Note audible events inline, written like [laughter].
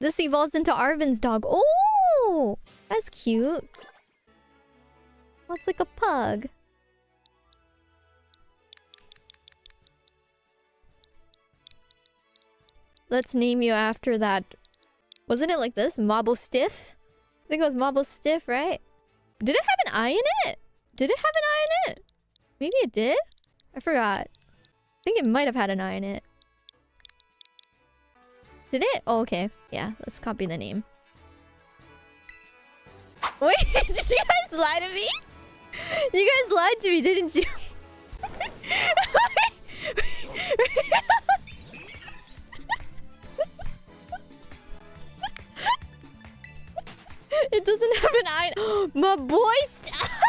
This evolves into Arven's dog. Oh, that's cute. That's like a pug? Let's name you after that. Wasn't it like this? Marble Stiff? I think it was Marble Stiff, right? Did it have an eye in it? Did it have an eye in it? Maybe it did? I forgot. I think it might have had an eye in it. Did it? Oh, okay. Yeah, let's copy the name. Wait, [laughs] did you guys lie to me? You guys lied to me, didn't you? [laughs] it doesn't have an eye. [gasps] My boy. [laughs]